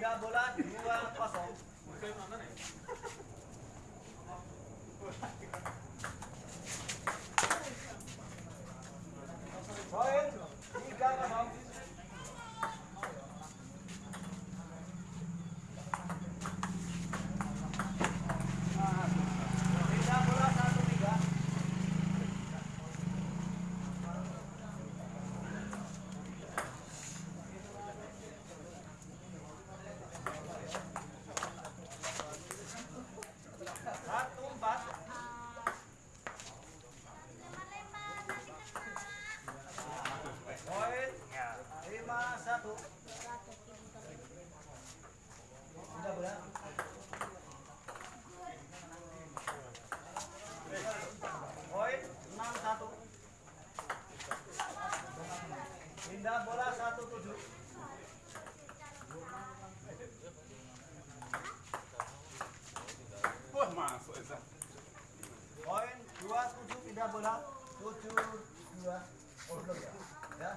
Udah bola 2-0. Sembilan bola satu tujuh. Wah masuk Esa. Poin dua tujuh pindah bola tujuh dua. Oh ya? Ya,